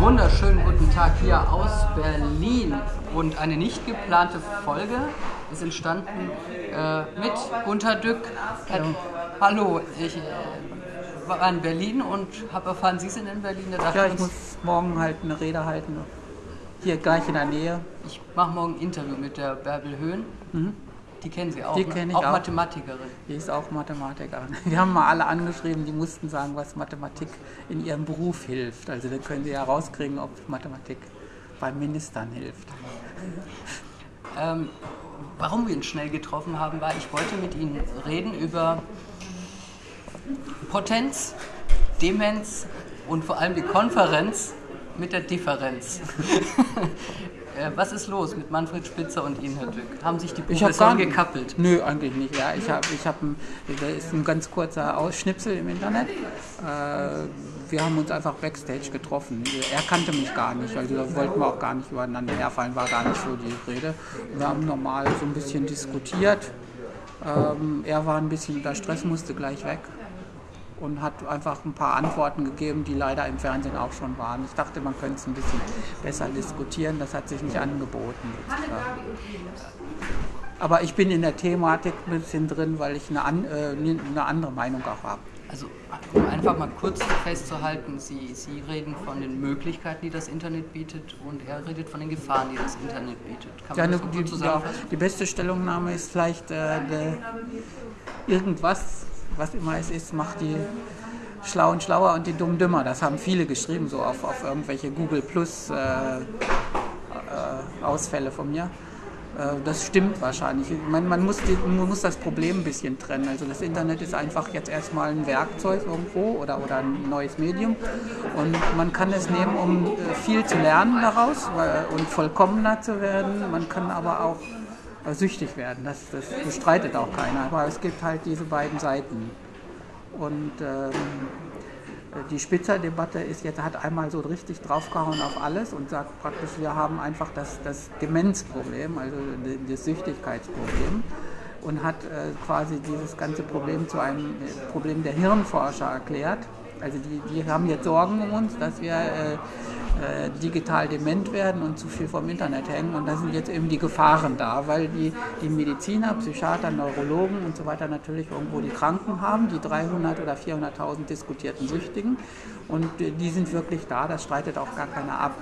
wunderschönen guten Tag hier aus Berlin. Und eine nicht geplante Folge ist entstanden äh, mit Gunter Dück. Äh, hallo, ich äh, war in Berlin und habe erfahren, Sie sind in Berlin. Da ja, ich muss morgen halt eine Rede halten. Hier gleich in der Nähe. Ich mache morgen ein Interview mit der Bärbel Höhn. Mhm. Die kennen Sie auch. Die ne? kenne ich auch. Auch Mathematikerin. Die ist auch Mathematikerin. Wir haben mal alle angeschrieben, die mussten sagen, was Mathematik in ihrem Beruf hilft. Also dann können Sie ja rauskriegen, ob Mathematik beim Ministern hilft. Ähm, warum wir uns schnell getroffen haben, war, ich wollte mit Ihnen reden über Potenz, Demenz und vor allem die Konferenz mit der Differenz. Äh, was ist los mit Manfred Spitzer und Ihnen, Herr Dück? Haben sich die Professoren gekappelt? Nö, eigentlich nicht. Ja, ich habe, ich hab ein, da ist ein ganz kurzer Ausschnipsel im Internet. Äh, wir haben uns einfach backstage getroffen. Er kannte mich gar nicht, also da wollten wir auch gar nicht übereinander herfallen, war gar nicht so die Rede. Wir haben normal so ein bisschen diskutiert. Ähm, er war ein bisschen unter Stress, musste gleich weg und hat einfach ein paar Antworten gegeben, die leider im Fernsehen auch schon waren. Ich dachte, man könnte es ein bisschen besser diskutieren, das hat sich nicht angeboten. Aber ich bin in der Thematik ein bisschen drin, weil ich eine, an, äh, eine andere Meinung auch habe. Also um einfach mal kurz festzuhalten, Sie, Sie reden von den Möglichkeiten, die das Internet bietet und er redet von den Gefahren, die das Internet bietet. Kann man ja, das die, ja, die beste Stellungnahme ist vielleicht äh, irgendwas was immer es ist, macht die Schlauen schlauer und die Dummen dümmer. Das haben viele geschrieben, so auf, auf irgendwelche Google Plus äh, äh, Ausfälle von mir. Äh, das stimmt wahrscheinlich. Man, man, muss die, man muss das Problem ein bisschen trennen. Also das Internet ist einfach jetzt erstmal ein Werkzeug irgendwo oder, oder ein neues Medium. Und man kann es nehmen, um äh, viel zu lernen daraus und vollkommener zu werden. Man kann aber auch süchtig werden. Das, das bestreitet auch keiner. Aber es gibt halt diese beiden Seiten. Und ähm, die Spitzer-Debatte ist hat einmal so richtig draufgehauen auf alles und sagt praktisch, wir haben einfach das, das Demenzproblem, also das Süchtigkeitsproblem und hat äh, quasi dieses ganze Problem zu einem Problem der Hirnforscher erklärt. Also die, die haben jetzt Sorgen um uns, dass wir äh, äh, digital dement werden und zu viel vom Internet hängen. Und da sind jetzt eben die Gefahren da, weil die, die Mediziner, Psychiater, Neurologen und so weiter natürlich irgendwo die Kranken haben, die 300 oder 400.000 diskutierten Süchtigen. Und die sind wirklich da, das streitet auch gar keiner ab.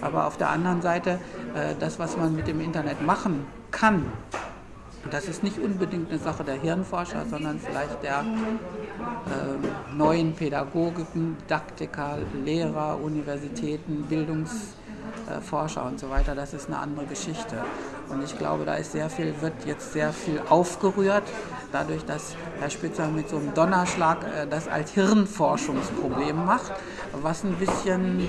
Aber auf der anderen Seite, äh, das, was man mit dem Internet machen kann, das ist nicht unbedingt eine Sache der Hirnforscher, sondern vielleicht der äh, neuen Pädagogiken, Didaktiker, Lehrer, Universitäten, Bildungsforscher und so weiter. Das ist eine andere Geschichte. Und ich glaube, da ist sehr viel, wird jetzt sehr viel aufgerührt, dadurch, dass Herr Spitzer mit so einem Donnerschlag äh, das als Hirnforschungsproblem macht, was ein bisschen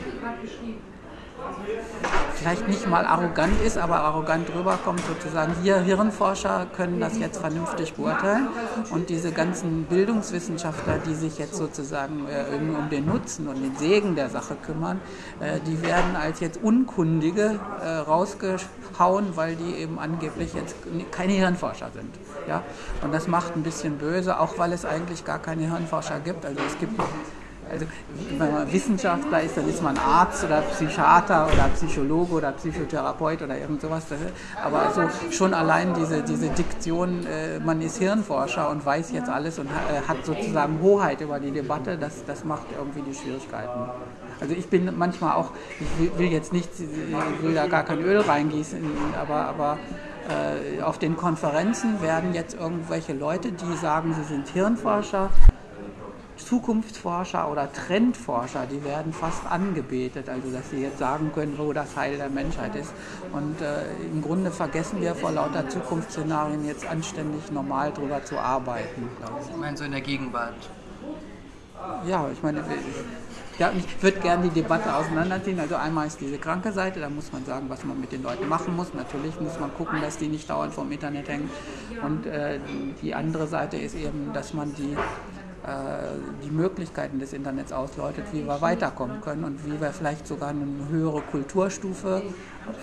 vielleicht nicht mal arrogant ist, aber arrogant rüberkommt, sozusagen, wir Hirnforscher können das jetzt vernünftig beurteilen und diese ganzen Bildungswissenschaftler, die sich jetzt sozusagen äh, um den Nutzen und den Segen der Sache kümmern, äh, die werden als jetzt Unkundige äh, rausgehauen, weil die eben angeblich jetzt keine Hirnforscher sind. Ja? Und das macht ein bisschen böse, auch weil es eigentlich gar keine Hirnforscher gibt. Also es gibt also wenn man Wissenschaftler ist, dann ist man Arzt oder Psychiater oder Psychologe oder Psychotherapeut oder irgend sowas. Aber so schon allein diese, diese Diktion, äh, man ist Hirnforscher und weiß jetzt alles und äh, hat sozusagen Hoheit über die Debatte, das, das macht irgendwie die Schwierigkeiten. Also ich bin manchmal auch, ich will jetzt nicht, ich will da gar kein Öl reingießen, aber, aber äh, auf den Konferenzen werden jetzt irgendwelche Leute, die sagen, sie sind Hirnforscher, Zukunftsforscher oder Trendforscher, die werden fast angebetet, also dass sie jetzt sagen können, wo das Heil der Menschheit ist. Und äh, im Grunde vergessen wir vor lauter Zukunftsszenarien jetzt anständig normal drüber zu arbeiten. Ich meine so in der Gegenwart. Ja, ich meine, ja, ich würde gerne die Debatte auseinanderziehen. Also einmal ist diese kranke Seite, da muss man sagen, was man mit den Leuten machen muss. Natürlich muss man gucken, dass die nicht dauernd vom Internet hängen. Und äh, die andere Seite ist eben, dass man die äh, die Möglichkeiten des Internets ausläutet, wie wir weiterkommen können und wie wir vielleicht sogar eine höhere Kulturstufe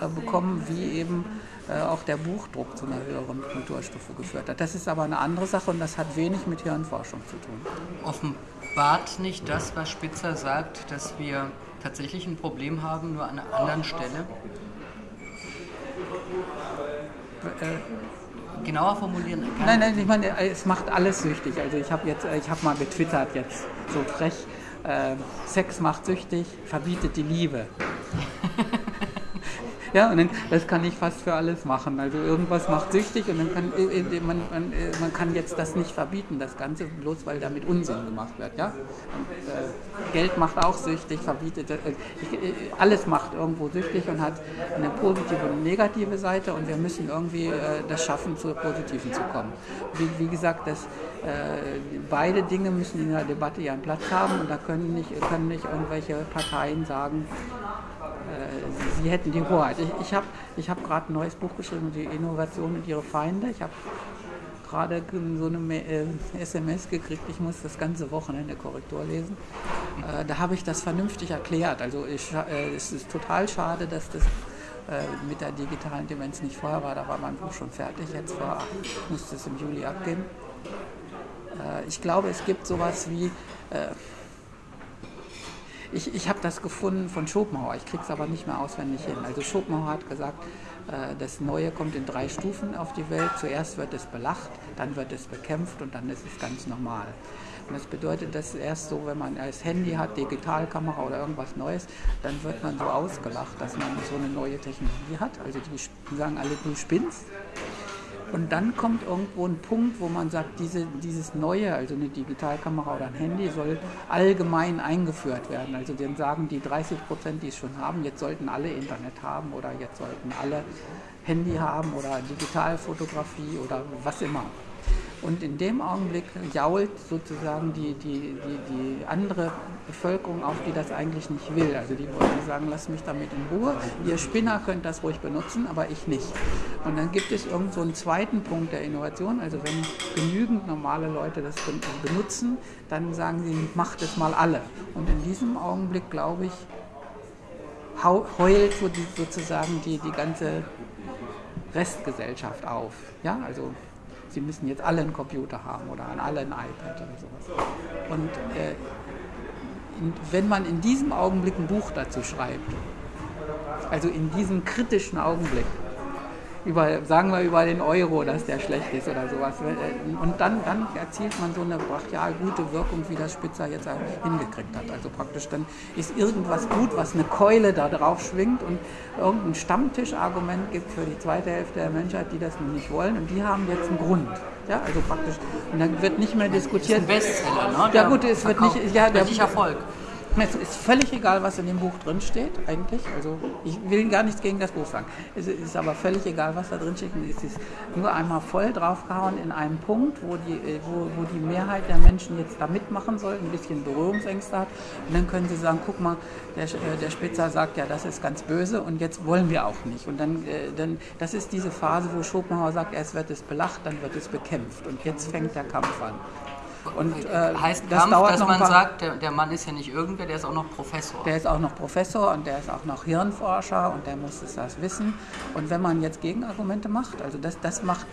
äh, bekommen, wie eben äh, auch der Buchdruck zu einer höheren Kulturstufe geführt hat. Das ist aber eine andere Sache und das hat wenig mit Hirnforschung zu tun. Offenbart nicht das, was Spitzer sagt, dass wir tatsächlich ein Problem haben, nur an einer anderen Stelle. Äh, genauer formulieren? Nein, nein, ich meine, es macht alles süchtig. Also ich habe jetzt, ich habe mal getwittert jetzt so frech, äh, Sex macht süchtig, verbietet die Liebe. Ja, und dann, das kann ich fast für alles machen. Also irgendwas macht süchtig und dann kann äh, äh, man, man, äh, man kann jetzt das nicht verbieten, das Ganze, bloß weil damit Unsinn gemacht wird. Ja? Geld macht auch süchtig, verbietet, alles macht irgendwo süchtig und hat eine positive und negative Seite und wir müssen irgendwie das schaffen, zur positiven zu kommen. Wie, wie gesagt, das, beide Dinge müssen in der Debatte ihren Platz haben und da können nicht, können nicht irgendwelche Parteien sagen, sie hätten die Hoheit. Ich, ich habe ich hab gerade ein neues Buch geschrieben, die Innovation und ihre Feinde. Ich habe gerade so eine äh, SMS gekriegt, ich muss das ganze Wochenende Korrektur lesen. Äh, da habe ich das vernünftig erklärt. Also ich, äh, es ist total schade, dass das äh, mit der digitalen Demenz nicht vorher war. Da war mein Buch schon fertig. Jetzt war, musste es im Juli abgeben. Äh, ich glaube, es gibt sowas wie äh, ich, ich habe das gefunden von Schopenhauer, ich kriege es aber nicht mehr auswendig hin. Also Schopenhauer hat gesagt, äh, das Neue kommt in drei Stufen auf die Welt. Zuerst wird es belacht, dann wird es bekämpft und dann ist es ganz normal. Und das bedeutet, dass erst so, wenn man als Handy hat, Digitalkamera oder irgendwas Neues, dann wird man so ausgelacht, dass man so eine neue Technologie hat. Also die sagen alle, du spinnst. Und dann kommt irgendwo ein Punkt, wo man sagt, diese, dieses Neue, also eine Digitalkamera oder ein Handy, soll allgemein eingeführt werden. Also dann sagen die 30 Prozent, die es schon haben, jetzt sollten alle Internet haben oder jetzt sollten alle Handy haben oder Digitalfotografie oder was immer. Und in dem Augenblick jault sozusagen die, die, die, die andere Bevölkerung auf, die das eigentlich nicht will. Also die wollen sagen, lasst mich damit in Ruhe. Ihr Spinner könnt das ruhig benutzen, aber ich nicht. Und dann gibt es irgend so einen zweiten Punkt der Innovation. Also wenn genügend normale Leute das benutzen, dann sagen sie, macht es mal alle. Und in diesem Augenblick, glaube ich, heult sozusagen die, die ganze Restgesellschaft auf. Ja, also sie müssen jetzt alle einen Computer haben oder an alle ein iPad oder sowas. Und äh, in, wenn man in diesem Augenblick ein Buch dazu schreibt, also in diesem kritischen Augenblick, über, sagen wir über den Euro, dass der schlecht ist oder sowas. Und dann, dann erzielt man so eine brachial gute Wirkung, wie das Spitzer jetzt hingekriegt hat. Also praktisch dann ist irgendwas gut, was eine Keule da drauf schwingt und irgendein Stammtischargument gibt für die zweite Hälfte der Menschheit, die das nun nicht wollen und die haben jetzt einen Grund. Ja, also praktisch. Und dann wird nicht mehr diskutiert. Das ist ein Bestseller, ne? Ja gut, es wird nicht. Ja, der, Erfolg. Es ist völlig egal, was in dem Buch drin steht, eigentlich. Also ich will gar nichts gegen das Buch sagen. Es ist aber völlig egal, was da drin steht. Es ist nur einmal voll draufgehauen in einem Punkt, wo die, äh, wo, wo die Mehrheit der Menschen jetzt da mitmachen soll, ein bisschen Berührungsängste hat. Und dann können sie sagen, guck mal, der, äh, der Spitzer sagt ja, das ist ganz böse und jetzt wollen wir auch nicht. Und dann, äh, dann das ist diese Phase, wo Schopenhauer sagt, erst wird es belacht, dann wird es bekämpft. Und jetzt fängt der Kampf an. Und äh, heißt das Kampf, dauert dass man sagt, der, der, Mann ist ja nicht irgendwer, der ist auch noch Professor. Der ist auch noch Professor und der ist auch noch Hirnforscher und der muss das wissen. Und wenn man jetzt Gegenargumente macht, also das, das macht,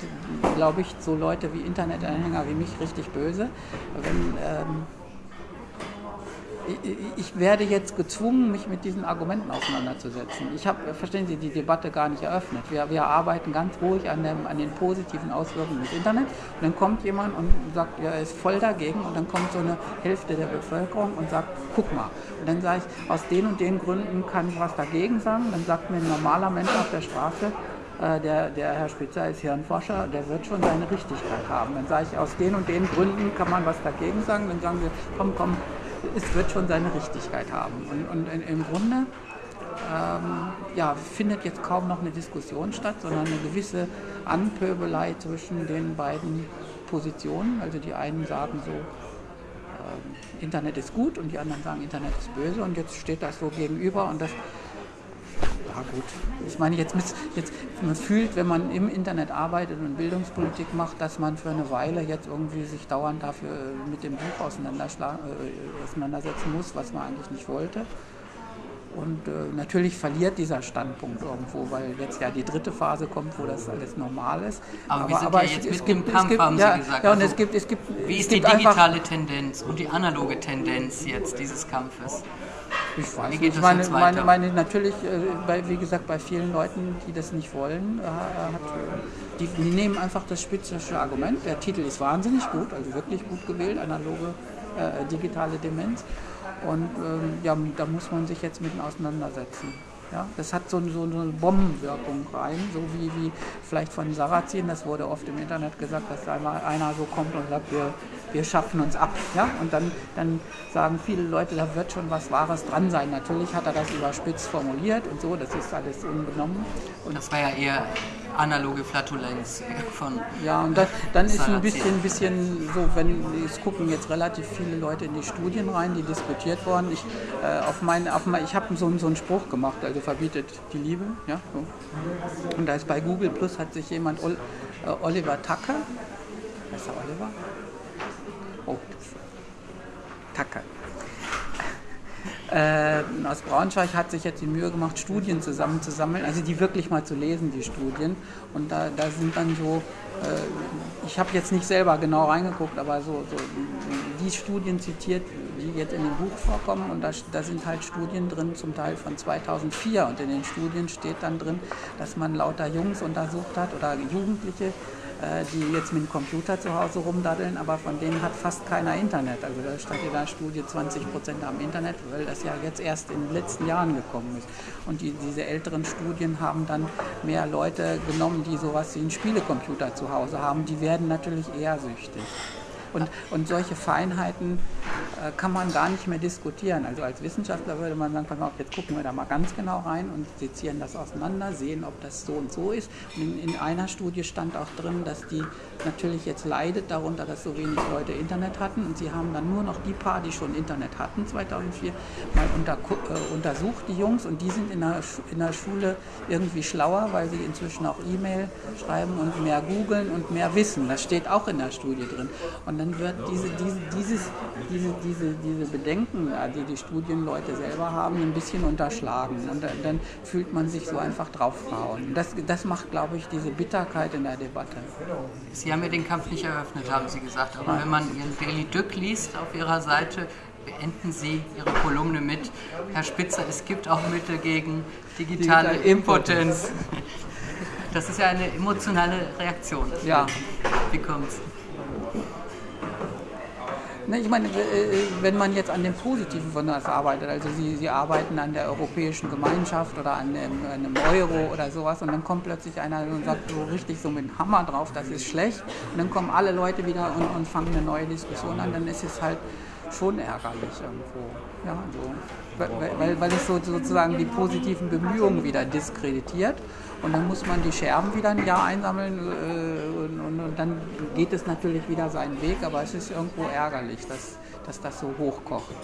glaube ich, so Leute wie Internetanhänger wie mich richtig böse. Wenn ähm, ich werde jetzt gezwungen, mich mit diesen Argumenten auseinanderzusetzen. Ich habe, verstehen Sie, die Debatte gar nicht eröffnet. Wir, wir arbeiten ganz ruhig an, dem, an den positiven Auswirkungen des Internet. Und dann kommt jemand und sagt, ja, er ist voll dagegen. Und dann kommt so eine Hälfte der Bevölkerung und sagt, guck mal. Und dann sage ich, aus den und den Gründen kann ich was dagegen sagen. Dann sagt mir ein normaler Mensch auf der Straße, äh, der, der Herr Spitzer ist Hirnforscher, der wird schon seine Richtigkeit haben. Dann sage ich, aus den und den Gründen kann man was dagegen sagen. Dann sagen wir, komm, komm, es wird schon seine Richtigkeit haben. Und, und im Grunde ähm, ja, findet jetzt kaum noch eine Diskussion statt, sondern eine gewisse Anpöbelei zwischen den beiden Positionen. Also die einen sagen so, äh, Internet ist gut und die anderen sagen, Internet ist böse und jetzt steht das so gegenüber und das gut, ich meine, jetzt, jetzt man fühlt, wenn man im Internet arbeitet und Bildungspolitik macht, dass man für eine Weile jetzt irgendwie sich dauernd dafür äh, mit dem Buch äh, auseinandersetzen muss, was man eigentlich nicht wollte. Und äh, natürlich verliert dieser Standpunkt irgendwo, weil jetzt ja die dritte Phase kommt, wo das alles normal ist. Aber, aber wir sind aber ja jetzt es, mit es gibt, Kampf, gibt, haben ja, Sie gesagt. Ja, und also, es gibt, es gibt, wie ist die digitale Tendenz und die analoge Tendenz jetzt dieses Kampfes? Ich weiß wie geht nicht. Meine, meine, meine, natürlich, äh, bei, wie gesagt, bei vielen Leuten, die das nicht wollen, äh, hat, die, die, nehmen einfach das spezifische Argument. Der Titel ist wahnsinnig gut, also wirklich gut gewählt, analoge äh, digitale Demenz. Und ähm, ja, da muss man sich jetzt mit auseinandersetzen. Ja, das hat so, so, eine Bombenwirkung rein, so wie, wie vielleicht von Sarrazin, das wurde oft im Internet gesagt, dass da einmal einer so kommt und sagt, wir, wir schaffen uns ab. Ja? Und dann, dann sagen viele Leute, da wird schon was Wahres dran sein. Natürlich hat er das überspitzt formuliert und so, das ist alles unbenommen. Und das war ja eher analoge Flatulenz von. Ja, und das, dann ist ein bisschen, bisschen so, wenn es gucken jetzt relativ viele Leute in die Studien rein, die diskutiert wurden. Ich, äh, auf mein, auf mein, ich habe so, so einen Spruch gemacht, also verbietet die Liebe. Ja, so. Und da ist bei Google Plus hat sich jemand, Ol, äh, Oliver Tucker, ist er Oliver? Oh, Tucker äh, aus Braunschweig hat sich jetzt die Mühe gemacht, Studien zusammenzusammeln, also die wirklich mal zu lesen, die Studien. Und da, da sind dann so, äh, ich habe jetzt nicht selber genau reingeguckt, aber so, so die Studien zitiert, die jetzt in dem Buch vorkommen. Und da, da sind halt Studien drin, zum Teil von 2004. Und in den Studien steht dann drin, dass man lauter Jungs untersucht hat oder Jugendliche, die jetzt mit dem Computer zu Hause rumdaddeln, aber von denen hat fast keiner Internet. Also da stand in der Studie 20 Prozent am Internet, weil das ja jetzt erst in den letzten Jahren gekommen ist. Und die, diese älteren Studien haben dann mehr Leute genommen, die sowas wie einen Spielecomputer zu Hause haben. Die werden natürlich eher süchtig. Und, und solche Feinheiten äh, kann man gar nicht mehr diskutieren. Also als Wissenschaftler würde man sagen, pass auf, jetzt gucken wir da mal ganz genau rein und sezieren das auseinander, sehen, ob das so und so ist. Und in, in einer Studie stand auch drin, dass die natürlich jetzt leidet darunter, dass so wenig Leute Internet hatten. Und sie haben dann nur noch die paar, die schon Internet hatten, 2004, mal unter, äh, untersucht, die Jungs. Und die sind in der, in der Schule irgendwie schlauer, weil sie inzwischen auch E-Mail schreiben und mehr googeln und mehr wissen. Das steht auch in der Studie drin. Und dann wird diese, diese, dieses, diese, diese, diese Bedenken, die die Studienleute selber haben, ein bisschen unterschlagen. Und dann, fühlt man sich so einfach draufhauen. Das, das macht, glaube ich, diese Bitterkeit in der Debatte. Sie haben ja den Kampf nicht eröffnet, haben Sie gesagt. Aber Nein. wenn man Ihren Daily Dück liest auf Ihrer Seite, beenden Sie Ihre Kolumne mit, Herr Spitzer, es gibt auch Mittel gegen digitale Digital Impotenz. Das ist ja eine emotionale Reaktion. Ja. Wie kommt es? Ne, ich meine, äh, wenn man jetzt an dem Positiven von das arbeitet, also Sie, Sie arbeiten an der Europäischen Gemeinschaft oder an einem, einem, Euro oder sowas und dann kommt plötzlich einer und sagt so richtig so mit dem Hammer drauf, das ist schlecht und dann kommen alle Leute wieder und, und fangen eine neue Diskussion an, dann ist es halt schon ärgerlich irgendwo. Ja, so. weil, weil, weil es so, sozusagen die positiven Bemühungen wieder diskreditiert und dann muss man die Scherben wieder ein Jahr einsammeln äh, und, und, dann geht es natürlich wieder seinen Weg, aber es ist irgendwo ärgerlich, dass, dass das so hochkocht.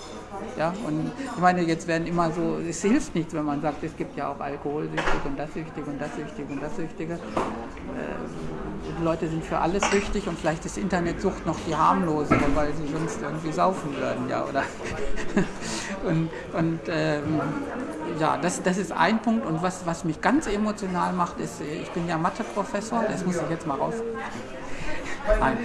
Ja? Und ich meine, jetzt werden immer so, es hilft nichts, wenn man sagt, es gibt ja auch Alkoholsüchtige und das Süchtige und das Süchtige und das Süchtige. Äh, die Leute sind für alles süchtig und vielleicht ist Internetsucht noch die harmlosere, weil sie sonst irgendwie saufen würden, ja, oder? und und ähm, ja, das, das ist ein Punkt. Und was, was mich ganz emotional macht, ist, ich bin ja Matheprofessor, das muss ich jetzt mal raus. Nein,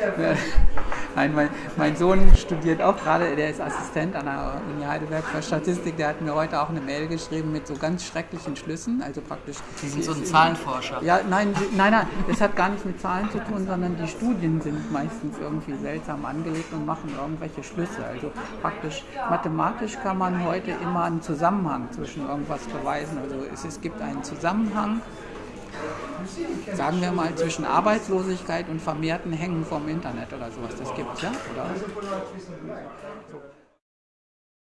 Nein mein, mein, Sohn studiert auch gerade, der ist Assistent an der Uni Heidelberg für Statistik. Der hat mir heute auch eine Mail geschrieben mit so ganz schrecklichen Schlüssen. Also praktisch. Sie sind so ein Zahlenforscher. Ja, nein, nein, nein, das hat gar nichts mit Zahlen zu tun, sondern die Studien sind meistens irgendwie seltsam angelegt und machen irgendwelche Schlüsse. Also praktisch mathematisch kann man heute immer einen Zusammenhang zwischen irgendwas beweisen. Also es, es gibt einen Zusammenhang sagen wir mal, zwischen Arbeitslosigkeit und vermehrten Hängen vom Internet oder sowas. Das gibt es ja, oder?